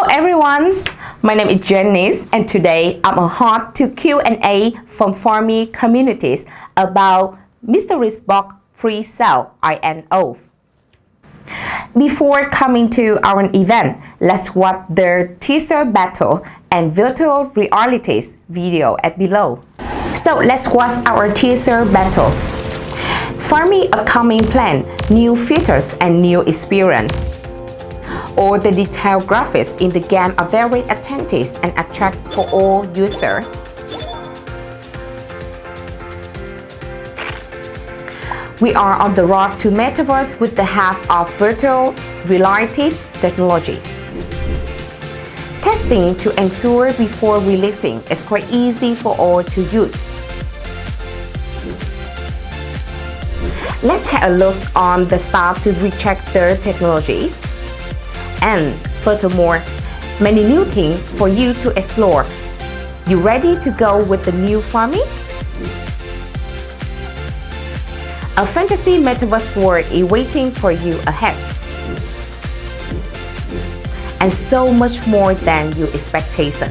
Hello everyone, my name is Janice and today I'm on to Q&A from Farmy communities about Mystery Box Free Cell INO. Before coming to our event, let's watch the teaser battle and virtual realities video at below. So let's watch our teaser battle. Farmy upcoming plan, new features and new experience. All the detailed graphics in the game are very attentive and attract for all users. We are on the road to Metaverse with the help of virtual reality technologies. Testing to ensure before releasing is quite easy for all to use. Let's have a look on the start to recheck their technologies. And furthermore, many new things for you to explore. You ready to go with the new farming? A fantasy metaverse world is waiting for you ahead. And so much more than your expectation.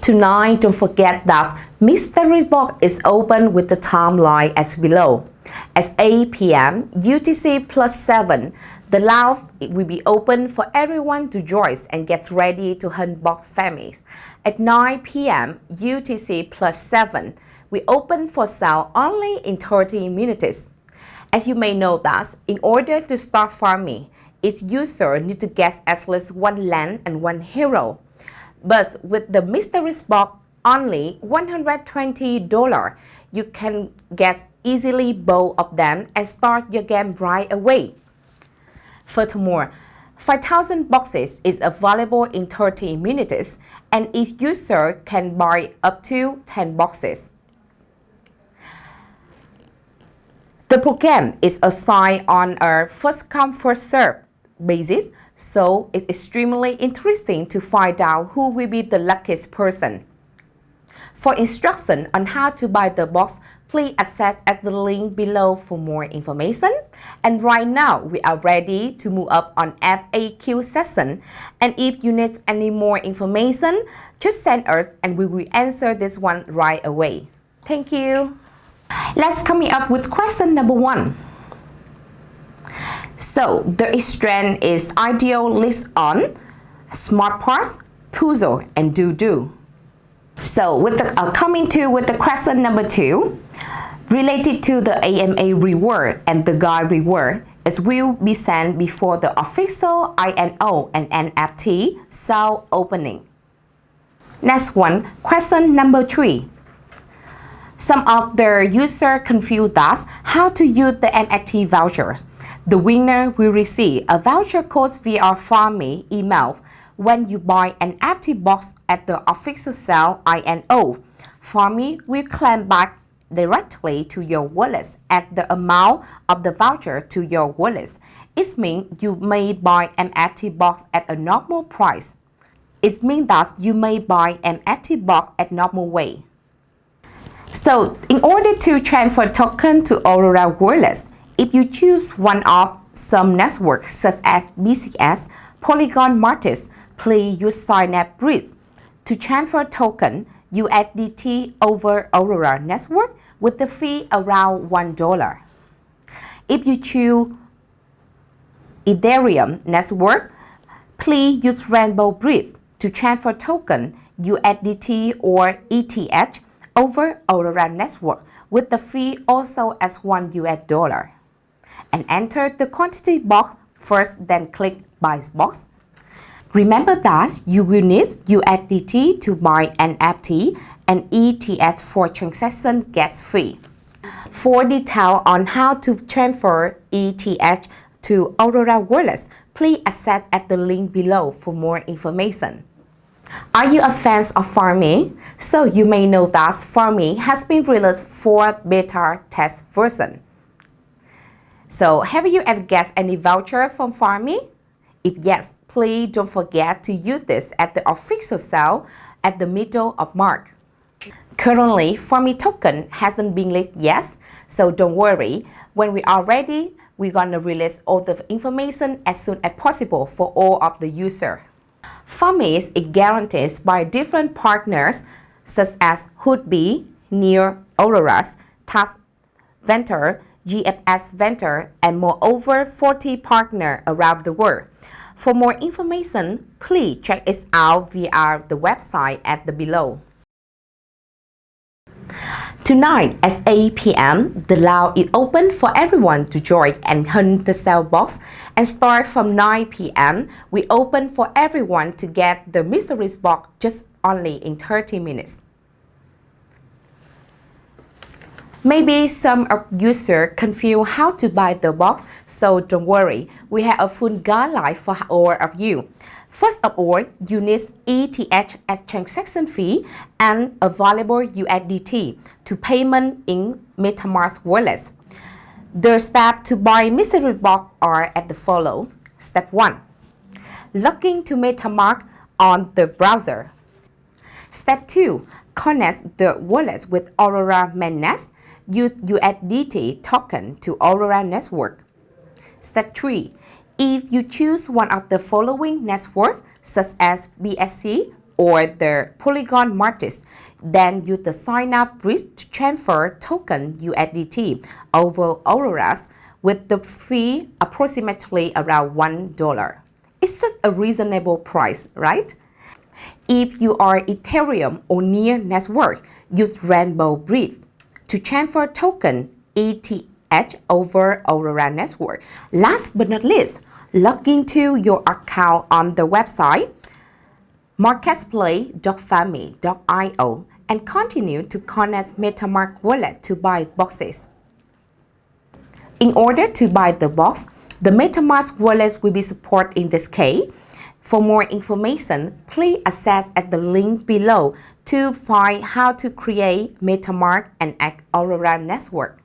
Tonight, don't forget that Mystery Box is open with the timeline as below. At 8 p.m. UTC plus 7, the lounge will be open for everyone to join and get ready to hunt box families. At 9 p.m. UTC plus 7, we open for sale only in 30 minutes. As you may know that, in order to start farming, each user needs to get at least one land and one hero. But with the mystery box only $120, you can get easily both of them and start your game right away. Furthermore, 5,000 boxes is available in 30 minutes and each user can buy up to 10 boxes. The program is assigned on a first-come, first-served basis, so it's extremely interesting to find out who will be the luckiest person. For instruction on how to buy the box, please access at the link below for more information. And right now, we are ready to move up on FAQ session. And if you need any more information, just send us and we will answer this one right away. Thank you. Let's coming up with question number one. So the strand is ideal list on smart parts, puzzle, and do-do. So with the uh, coming to with the question number two, related to the AMA reward and the guide reward, it will be sent before the official INO and NFT sale opening. Next one, question number three. Some of the users confused us how to use the NFT voucher. The winner will receive a voucher code via Farmy email when you buy an NFT box at the official sale INO. Farmy will claim back directly to your wallet at the amount of the voucher to your wallet. It means you may buy an NFT box at a normal price. It means that you may buy an NFT box at normal way. So, in order to transfer token to Aurora Wallet, if you choose one of some networks such as BCS, Polygon Martis, please use Synapse Bridge to transfer token USDT over Aurora Network with the fee around $1. If you choose Ethereum Network, please use Rainbow Bridge to transfer token USDT or ETH over Aurora Network with the fee also as 1 US dollar. And enter the quantity box first, then click Buy box. Remember that you will need USDT to buy NFT and ETH for transaction gets free. For detail on how to transfer ETH to Aurora Wallet, please access at the link below for more information. Are you a fan of Farmy? So you may know that Farmy has been released for beta test version. So have you ever get any voucher from Farmy? If yes, please don't forget to use this at the official sale at the middle of March. Currently, Farmy token hasn't been listed yet, so don't worry. When we are ready, we're gonna release all the information as soon as possible for all of the user. Farmist is guaranteed by different partners such as Huobi, Near Auroras, Task Venture, GFS Venture, and moreover 40 partners around the world. For more information, please check it out via the website at the below. Tonight at 8 p.m., the Lao is open for everyone to join and hunt the cell box. And start from 9 p.m., we open for everyone to get the mystery box just only in 30 minutes. Maybe some users confuse how to buy the box, so don't worry, we have a full guideline for all of you. First of all, you need ETH as transaction fee and a available USDT to payment in MetaMask wallet. The steps to buy mystery box are as the follow. Step 1. Login to MetaMask on the browser. Step 2. Connect the wallet with Aurora mainnet. USDT token to Aurora network. Step 3. If you choose one of the following networks, such as BSC or the Polygon Markets, then use the Synapse bridge to transfer token USDT over Auroras with the fee approximately around $1. It's just a reasonable price, right? If you are Ethereum or Near network, use Rainbow Bridge to transfer token ETH over Aurora network. Last but not least, log into your account on the website marketplace.farmi.io and continue to connect MetaMask wallet to buy boxes. In order to buy the box, the MetaMask wallet will be supported in this case. For more information, please access at the link below to find how to create MetaMask and Aurora network.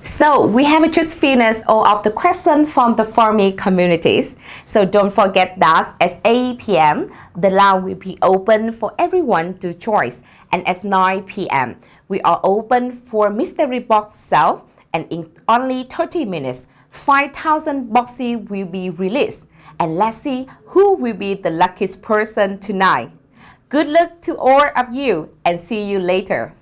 So we have just finished all of the questions from the Farmy communities. So don't forget that at 8 p.m. the line will be open for everyone to choose. And at 9 p.m. we are open for mystery box sale and in only 30 minutes 5,000 boxes will be released. And let's see who will be the luckiest person tonight. Good luck to all of you and see you later.